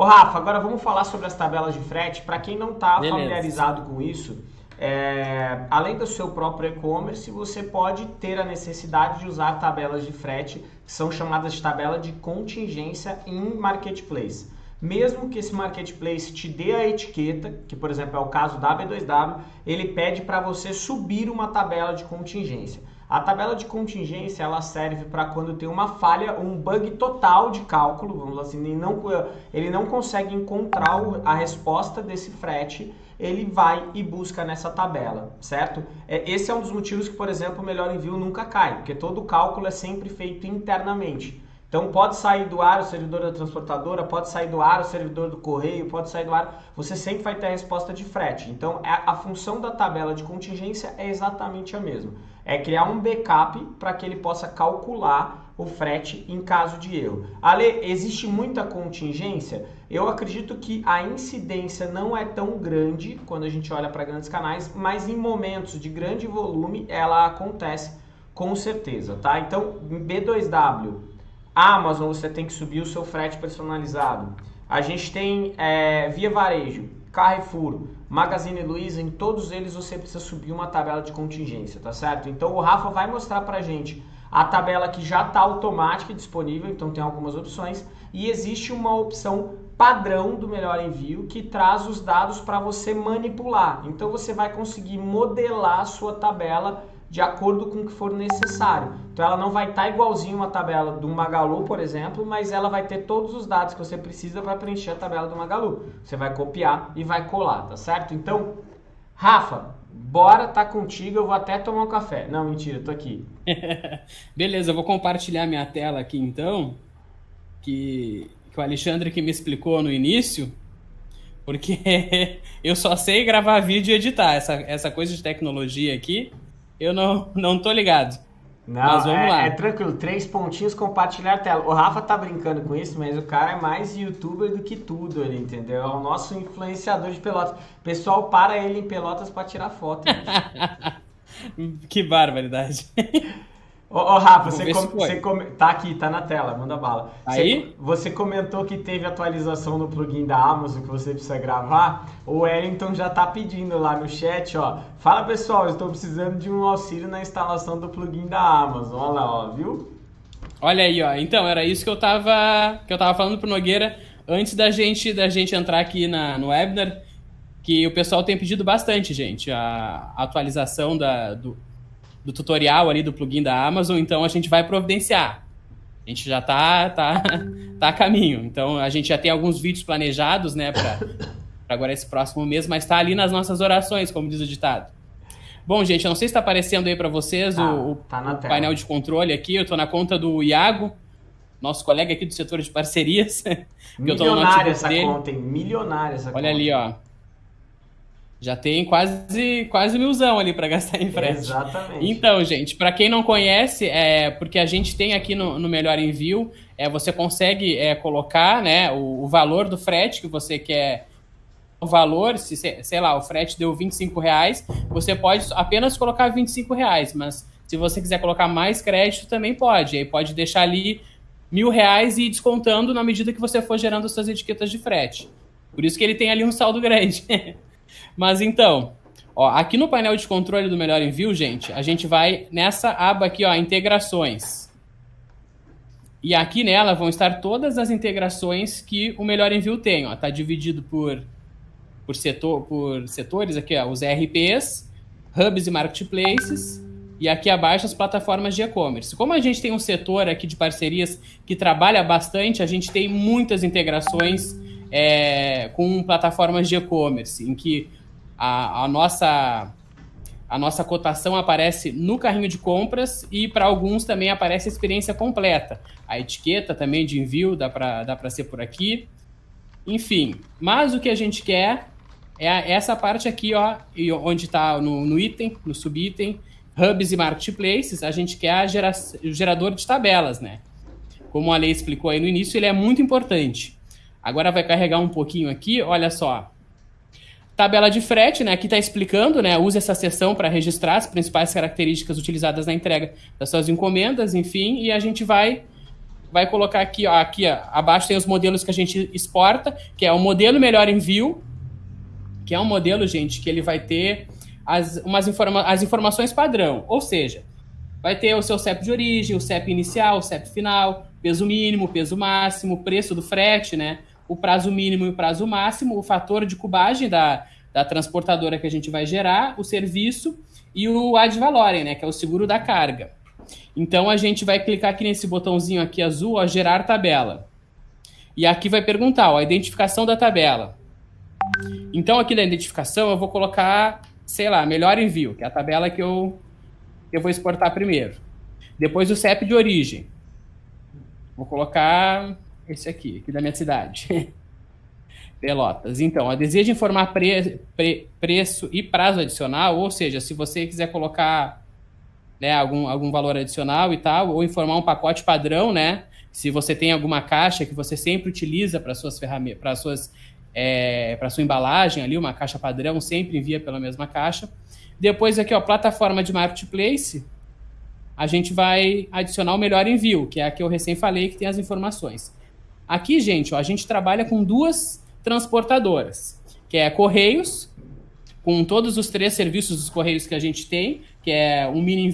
Ô Rafa, agora vamos falar sobre as tabelas de frete. Para quem não está familiarizado com isso, é, além do seu próprio e-commerce, você pode ter a necessidade de usar tabelas de frete, que são chamadas de tabela de contingência em marketplace. Mesmo que esse marketplace te dê a etiqueta, que por exemplo é o caso da B2W, ele pede para você subir uma tabela de contingência. A tabela de contingência ela serve para quando tem uma falha, um bug total de cálculo, vamos assim, ele não, ele não consegue encontrar a resposta desse frete ele vai e busca nessa tabela, certo? É, esse é um dos motivos que, por exemplo, o melhor envio nunca cai, porque todo cálculo é sempre feito internamente. Então pode sair do ar o servidor da transportadora, pode sair do ar o servidor do correio, pode sair do ar, você sempre vai ter a resposta de frete. Então a, é, a função da tabela de contingência é exatamente a mesma. É criar um backup para que ele possa calcular o frete em caso de erro. Ale, existe muita contingência? Eu acredito que a incidência não é tão grande quando a gente olha para grandes canais, mas em momentos de grande volume ela acontece com certeza, tá? Então, B2W, Amazon você tem que subir o seu frete personalizado. A gente tem é, Via Varejo, Carrefour, Magazine Luiza, em todos eles você precisa subir uma tabela de contingência, tá certo? Então o Rafa vai mostrar pra gente a tabela que já está automática disponível, então tem algumas opções, e existe uma opção padrão do melhor envio que traz os dados para você manipular. Então você vai conseguir modelar a sua tabela de acordo com o que for necessário. Então ela não vai estar tá igualzinho uma tabela do Magalu, por exemplo, mas ela vai ter todos os dados que você precisa para preencher a tabela do Magalu. Você vai copiar e vai colar, tá certo? Então, Rafa, bora tá contigo, eu vou até tomar um café. Não, mentira, tô aqui. Beleza, eu vou compartilhar minha tela aqui então, que, que o Alexandre que me explicou no início, porque eu só sei gravar vídeo e editar. Essa, essa coisa de tecnologia aqui, eu não, não tô ligado. Não, mas vamos é, lá. é tranquilo, três pontinhos, compartilhar a tela. O Rafa tá brincando com isso, mas o cara é mais youtuber do que tudo ali, entendeu? É o nosso influenciador de pelotas. O pessoal para ele em pelotas para tirar foto. que barbaridade. Ô, ô Rafa, você, com, você com, tá aqui, tá na tela, manda bala. Aí? Você, você, comentou que teve atualização no plugin da Amazon que você precisa gravar. O Wellington já tá pedindo lá no chat, ó. Fala pessoal, estou precisando de um auxílio na instalação do plugin da Amazon. Olha lá, ó, viu? Olha aí, ó. Então, era isso que eu tava, que eu tava falando pro Nogueira antes da gente, da gente entrar aqui na, no webinar, que o pessoal tem pedido bastante, gente, a, a atualização da, do, do tutorial ali do plugin da Amazon, então a gente vai providenciar. A gente já tá, tá, tá a caminho. Então a gente já tem alguns vídeos planejados, né, para agora esse próximo mês, mas está ali nas nossas orações, como diz o ditado. Bom, gente, eu não sei se está aparecendo aí para vocês tá, o, tá o painel de controle aqui. Eu estou na conta do Iago, nosso colega aqui do setor de parcerias. Milionária essa dele. conta, hein? Milionária essa Olha conta. ali, ó. Já tem quase quase milzão ali para gastar em frete. Exatamente. Então, gente, para quem não conhece, é porque a gente tem aqui no, no Melhor Envio, é, você consegue é, colocar né, o, o, valor do frete que você quer. O valor, se sei lá, o frete deu 25 reais, você pode apenas colocar 25 reais, mas se você quiser colocar mais crédito, também pode. Aí pode deixar ali mil reais e ir descontando na medida que você for gerando suas etiquetas de frete. Por isso que ele tem ali um saldo grande. Mas então, ó, aqui no painel de controle do Melhor Envio, gente, a gente vai nessa aba aqui, ó, integrações. E aqui nela vão estar todas as integrações que o Melhor Envio tem, ó. Tá dividido por por setor por setores aqui, ó, os ERPs, hubs e marketplaces. E aqui abaixo as plataformas de e-commerce. Como a gente tem um setor aqui de parcerias que trabalha bastante, a gente tem muitas integrações é, com plataformas de e-commerce, em que a, a, nossa, a nossa cotação aparece no carrinho de compras e para alguns também aparece a experiência completa. A etiqueta também de envio dá para dá ser por aqui. Enfim, mas o que a gente quer é essa parte aqui, ó, onde está no, no item, no subitem, hubs e marketplaces, a gente quer gera, o gerador de tabelas, né? Como a lei explicou aí no início, ele é muito importante. Agora vai carregar um pouquinho aqui, olha só. Tabela de frete, né? Aqui está explicando, né? Use essa seção para registrar as principais características utilizadas na entrega das suas encomendas, enfim, e a gente vai vai colocar aqui, ó, aqui ó, abaixo tem os modelos que a gente exporta, que é o modelo melhor envio, que é um modelo, gente, que ele vai ter as, umas informa as informações padrão, ou seja, vai ter o seu CEP de origem, o CEP inicial, o CEP final, peso mínimo, peso máximo, preço do frete, né? O prazo mínimo e o prazo máximo, o fator de cubagem da, da transportadora que a gente vai gerar, o serviço e o ad valorem, né? Que é o seguro da carga. Então a gente vai clicar aqui nesse botãozinho aqui azul, ó, gerar tabela. E aqui vai perguntar, ó, a identificação da tabela. Então aqui na identificação eu vou colocar, sei lá, melhor envio, que é a tabela que eu, eu vou exportar primeiro. Depois o CEP de origem. Vou colocar esse aqui, aqui da minha cidade. Pelotas. Então, deseja informar pre, pre, preço e prazo adicional, ou seja, se você quiser colocar né, algum, algum valor adicional e tal, ou informar um pacote padrão, né? Se você tem alguma caixa que você sempre utiliza para suas ferramentas, para suas é, para sua embalagem ali, uma caixa padrão, sempre envia pela mesma caixa. Depois aqui, ó, plataforma de marketplace, a gente vai adicionar o melhor envio, que é a que eu recém falei, que tem as informações. Aqui, gente, ó, a gente trabalha com duas transportadoras, que é Correios, com todos os três serviços dos Correios que a gente tem, que é o Mini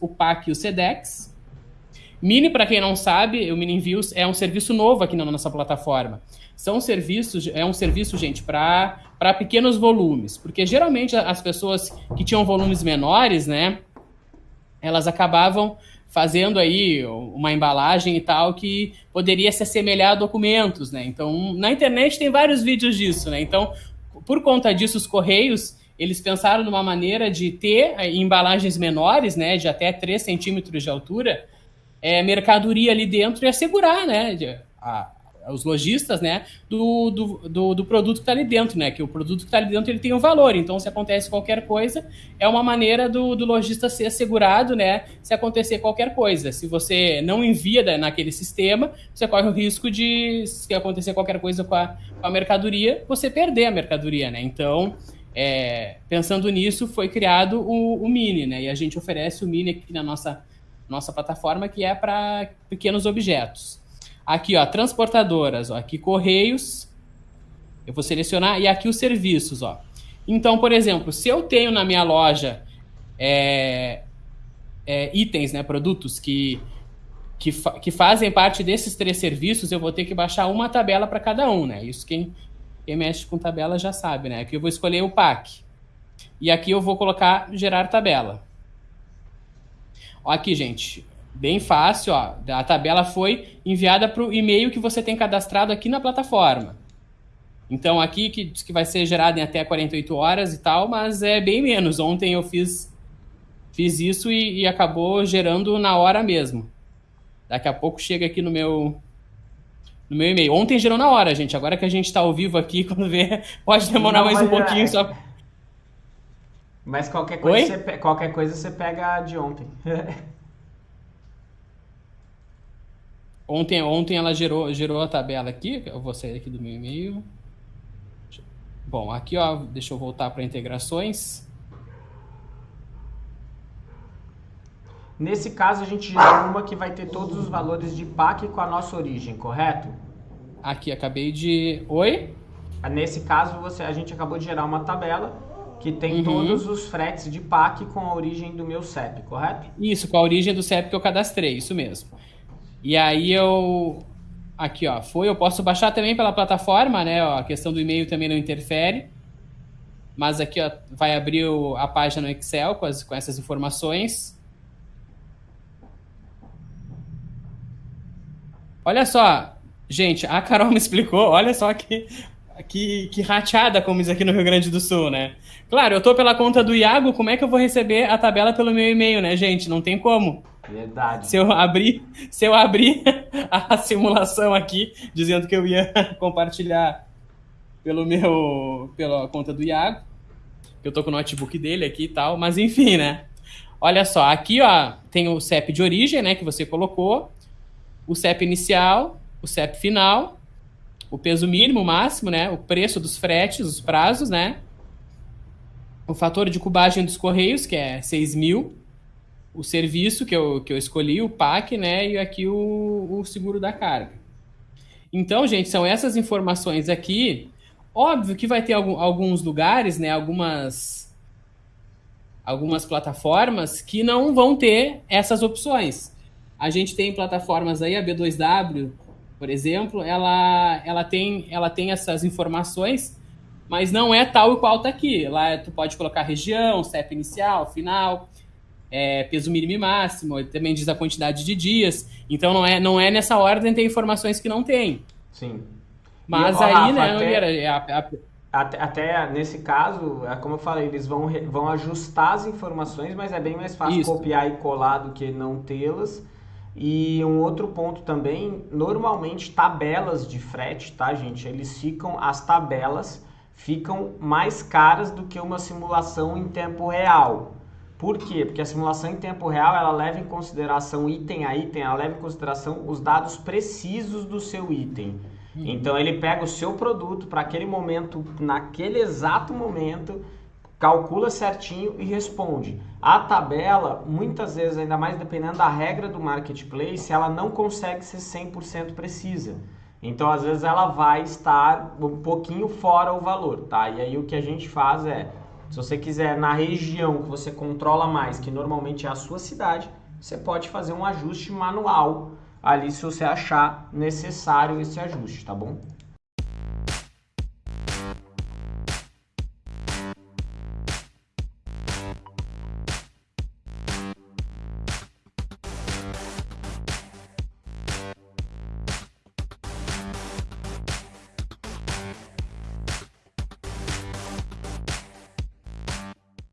o PAC e o SEDEX. Mini, para quem não sabe, o Mini é um serviço novo aqui na nossa plataforma. São serviços, é um serviço, gente, para pequenos volumes, porque geralmente as pessoas que tinham volumes menores, né, elas acabavam fazendo aí uma embalagem e tal que poderia se assemelhar a documentos, né? Então, na internet tem vários vídeos disso, né? Então, por conta disso, os correios eles pensaram numa maneira de ter eh, embalagens menores, né, de até 3 centímetros de altura, é, mercadoria ali dentro e assegurar, né, a, os lojistas, né, do, do, do, do produto que está ali dentro, né, que o produto que está ali dentro ele tem um valor, então se acontece qualquer coisa, é uma maneira do, do lojista ser assegurado, né, se acontecer qualquer coisa. Se você não envia naquele sistema, você corre o risco de, se acontecer qualquer coisa com a, com a mercadoria, você perder a mercadoria, né, então... É, pensando nisso, foi criado o, o, Mini, né? E a gente oferece o Mini aqui na nossa, nossa plataforma, que é para pequenos objetos. Aqui, ó, transportadoras, ó, aqui Correios, eu vou selecionar, e aqui os serviços, ó. Então, por exemplo, se eu tenho na minha loja é, é, itens, né, produtos que, que, fa que fazem parte desses três serviços, eu vou ter que baixar uma tabela para cada um, né? Isso quem quem mexe com tabela já sabe, né? Aqui eu vou escolher o PAC. E aqui eu vou colocar gerar tabela. Ó, aqui, gente, bem fácil, ó. A tabela foi enviada para o e-mail que você tem cadastrado aqui na plataforma. Então aqui que diz que vai ser gerado em até 48 horas e tal, mas é bem menos. Ontem eu fiz, fiz isso e, e acabou gerando na hora mesmo. Daqui a pouco chega aqui no meu no meu e-mail. Ontem gerou na hora, gente. Agora que a gente está ao vivo aqui, quando vê, pode demorar Não, mais um pouquinho é... só. Mas qualquer coisa, você, qualquer coisa você pega de ontem. ontem, ontem ela gerou, gerou a tabela aqui. Eu vou sair aqui do meu e-mail. Bom, aqui ó, deixa eu voltar para integrações. Nesse caso, a gente gera uma que vai ter todos os valores de PAC com a nossa origem, correto? Aqui, acabei de... Oi? Nesse caso, você, a gente acabou de gerar uma tabela que tem uhum. todos os fretes de PAC com a origem do meu CEP, correto? Isso, com a origem do CEP que eu cadastrei, isso mesmo. E aí eu... Aqui, ó, foi, eu posso baixar também pela plataforma, né? Ó, a questão do e-mail também não interfere. Mas aqui, ó, vai abrir o, a página no Excel com, as, com essas informações. Olha só, gente, a Carol me explicou, olha só que, que, que rateada como isso aqui no Rio Grande do Sul, né? Claro, eu tô pela conta do Iago, como é que eu vou receber a tabela pelo meu e-mail, né, gente? Não tem como. Verdade. Se eu abrir, se eu abrir a simulação aqui, dizendo que eu ia compartilhar pelo meu, pela conta do Iago, que eu tô com o notebook dele aqui e tal, mas enfim, né? Olha só, aqui ó, tem o CEP de origem, né, que você colocou, o CEP inicial, o CEP final, o peso mínimo, máximo, né? O preço dos fretes, os prazos, né? O fator de cubagem dos correios, que é 6 mil. O serviço que eu, que eu escolhi, o PAC, né? E aqui o, o seguro da carga. Então, gente, são essas informações aqui. Óbvio que vai ter algum, alguns lugares, né? Algumas algumas plataformas que não vão ter essas opções. A gente tem plataformas aí, a B2W, por exemplo, ela, ela, tem, ela tem essas informações, mas não é tal e qual está aqui. Lá tu pode colocar região, CEP inicial, final, é, peso mínimo e máximo, também diz a quantidade de dias. Então não é, não é nessa ordem tem informações que não tem. Sim. Mas e, ó, aí, Rafa, né, até, a, a, até, até, nesse caso, é como eu falei, eles vão, vão ajustar as informações, mas é bem mais fácil Isso. copiar e colar do que não tê-las. E um outro ponto também, normalmente tabelas de frete, tá, gente? Eles ficam, as tabelas ficam mais caras do que uma simulação em tempo real. Por quê? Porque a simulação em tempo real ela leva em consideração item a item, ela leva em consideração os dados precisos do seu item. Uhum. Então ele pega o seu produto para aquele momento, naquele exato momento, calcula certinho e responde. A tabela, muitas vezes, ainda mais dependendo da regra do marketplace, ela não consegue ser 100% precisa. Então, às vezes, ela vai estar um pouquinho fora o valor, tá? E aí o que a gente faz é, se você quiser na região que você controla mais, que normalmente é a sua cidade, você pode fazer um ajuste manual ali se você achar necessário esse ajuste, tá bom?